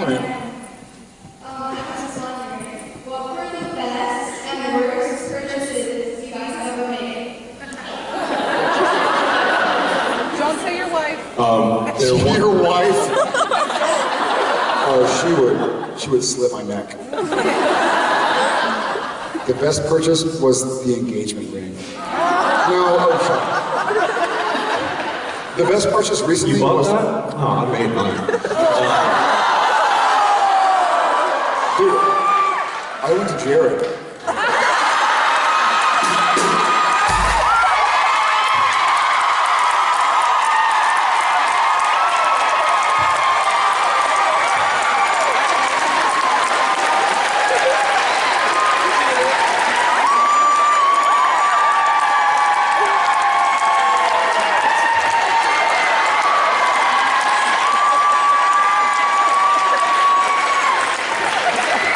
Hi, man. Um, this is wondering, what were the best and worst purchases you guys ever made? Don't say your wife. Your wife? Oh, she would, she would slit my neck. The best purchase was the engagement ring. No, okay. The best purchase recently You bought was... that? Oh, I made mine. Jared.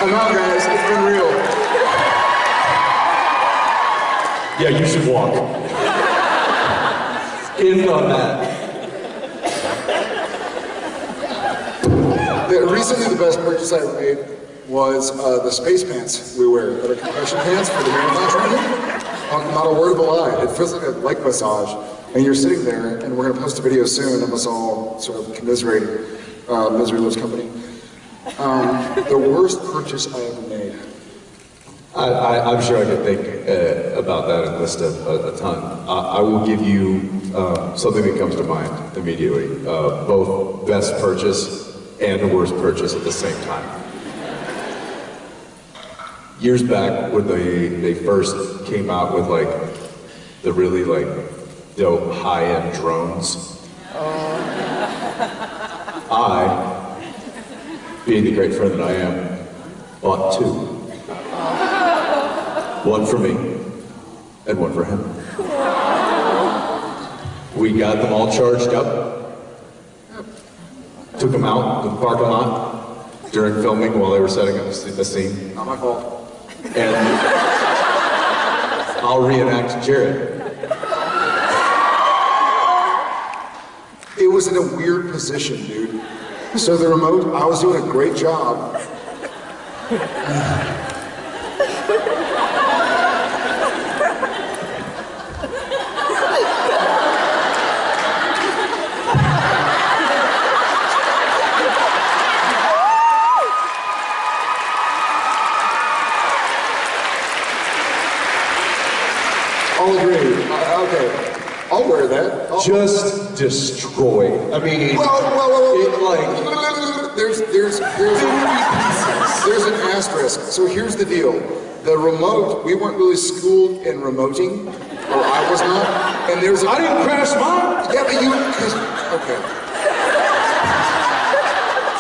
On, guys, been real. Yeah, you should walk. In on that. Recently, the best purchase I ever made was uh, the space pants we wear that are compression pants for the marathon training. Um, not a word of a lie. It feels like a leg massage. And you're sitting there, and we're going to post a video soon of us all sort of commiserating uh, Misery Loves Company. Um, the worst purchase I ever. I, I, I'm sure I could think uh, about that and list a, a, ton. I, I will give you uh, something that comes to mind immediately. Uh, both best purchase and the worst purchase at the same time. Years back when they, they first came out with like the really like dope high-end drones, I, being the great friend that I am, bought two. One for me and one for him. We got them all charged up, took them out to the parking lot during filming while they were setting up the scene, Not my fault. and I'll reenact Jared. It was in a weird position, dude. So the remote, I was doing a great job. I'll agree. Uh, okay. I'll wear that. I'll- Just destroyed. I mean, Whoa, whoa, whoa, it whoa. like There's, there's, there's, there's an asterisk. So here's the deal. The remote, we weren't really schooled in remoting, or I was not. And there's a, I didn't crash mine. yeah, but you, okay.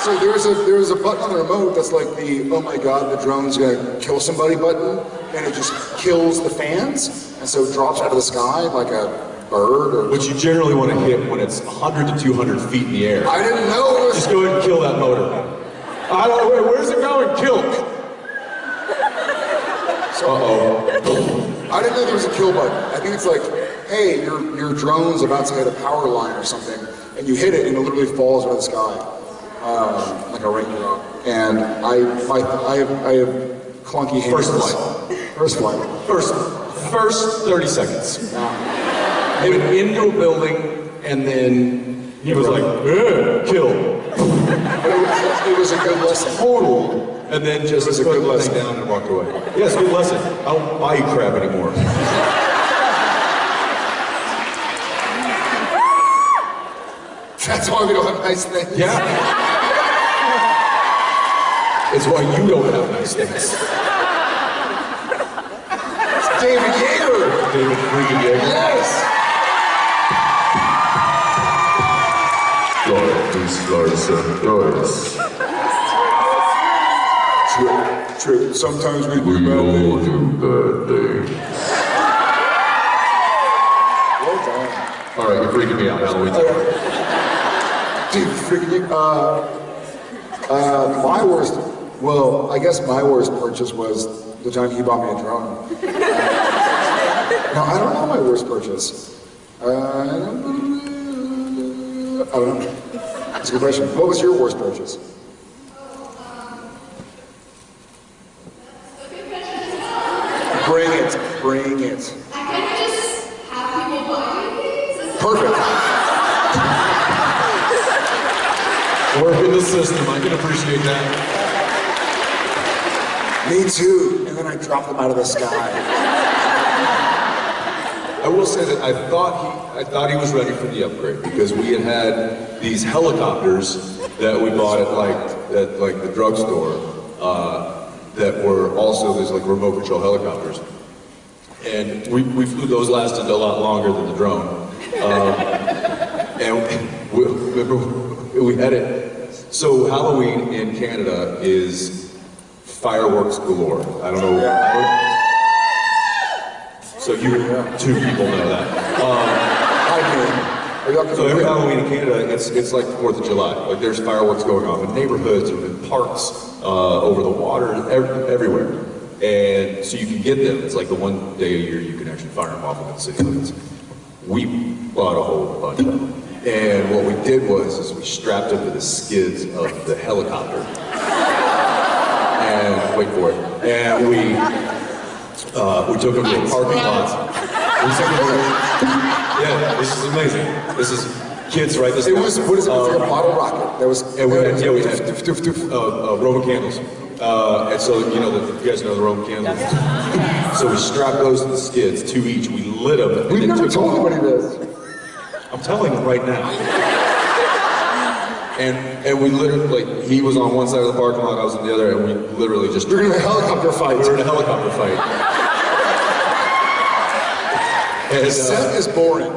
So there's a, there's a button on the remote that's like the, oh my god, the drone's gonna kill somebody button, and it just kills the fans, and so it drops out of the sky like a bird or... Which you generally want to hit when it's 100 to 200 feet in the air. I didn't know it was... Just go ahead and kill that motor. I don't know, where's it going? Kill. Uh-oh. I didn't know there was a kill button. I think it's like, hey, your your drone's about to hit a power line or something, and you hit it and it literally falls out of the sky, um, like a raindrop. And I, my, I have, I have clunky hands. First flight. First flight. First, first 30 seconds. He went into a building and then he was like, "Eh, kill. It, was- it was a good lesson. Total. And then just was a put good the lesson. thing down and walked away. Yes, good lesson. I don't buy you crap anymore. That's why we don't have nice things. Yeah. It's why you don't have nice things. It's David Yeager. David freaking Yeager. Yes. Lois, Larson, Lois. Trip, trip. Sometimes we do We bad all do bad things. Well done. All right, you're freaking me out, Halloween. Dude, freaking, uh, uh, my worst, well, I guess my worst purchase was the time he bought me a drone. no, I don't know my worst purchase. Uh, I don't know. That's a good question. What was your worst purchase? Bring it. Bring it. Perfect. Work in the system. I can appreciate that. Me too. And then I drop them out of the sky. I will say that I thought he, I thought he was ready for the upgrade because we had had these helicopters that we bought at like, at like the drugstore, uh, that were also, there's like remote control helicopters. And we, we flew, those lasted a lot longer than the drone. Um, and we, remember, we had it, so Halloween in Canada is fireworks galore. I don't know. I don't- so you, two people know that. I mean, are y'all So every Halloween in Canada, it's, it's like Fourth of July. Like there's fireworks going off in neighborhoods and in parks, uh, over the water, ev- everywhere. And so you can get them. It's like the one day a year you can actually fire them off in the city limits. We bought a whole bunch of them. And what we did was, is we strapped them to the skids of the helicopter. And, wait for it. And we, uh, we took them to a parking lot. We took them to, yeah, this is amazing. This is, kids, right? This It was, what is it, Um, a bottle rocket? That was, and we had, yeah, we had uh, uh, Roman candles. Uh, and so, you know, the, you guys know the Roman candles. So we strapped those to the skids, two each. We lit them. We've never told off. anybody this. I'm telling you right now. And and we literally, like, he was on one side of the parking lot, I was on the other, and we literally just You're gonna a helicopter fight. we were in a helicopter fight. And, uh, Seth is boring.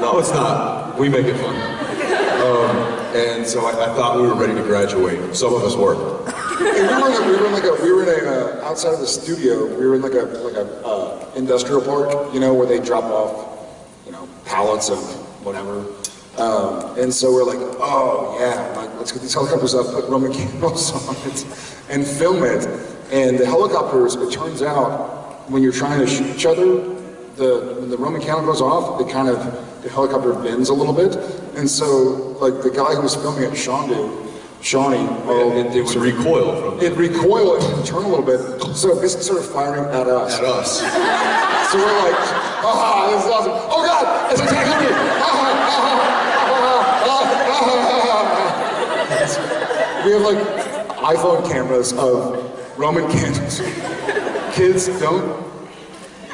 No, it's not. We make it fun. Um, and so I, I thought we were ready to graduate. Some of us were. We were in a, we were in like a, we were in a, uh, outside of the studio, we were in like a, like a, uh, industrial park, you know, where they drop off, you know, pallets of whatever. Um, and so we're like, oh yeah, like, let's get these helicopters up, put Roman candles on it, and film it. And the helicopters, it turns out, when you're trying to shoot each other, the, when the Roman candle goes off, it kind of, the helicopter bends a little bit. And so, like, the guy who was filming it, Shondu, Shawnee, oh, It, it would recoil from it recoiled and turn a little bit, so it basically started firing at us. at us. So we're like, ah, this is awesome. Oh God, it's attacking me! Ah, ah, We have like iPhone cameras of Roman candles. Kids, don't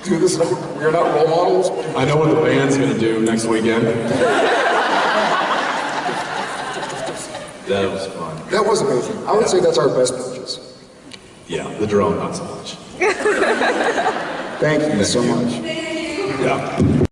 do this. We are not role models. I know what the band's gonna do next weekend. That was fun. That was amazing. I would say that's our best purchase. Yeah, the drone, not so much. Thank you so much. Yeah.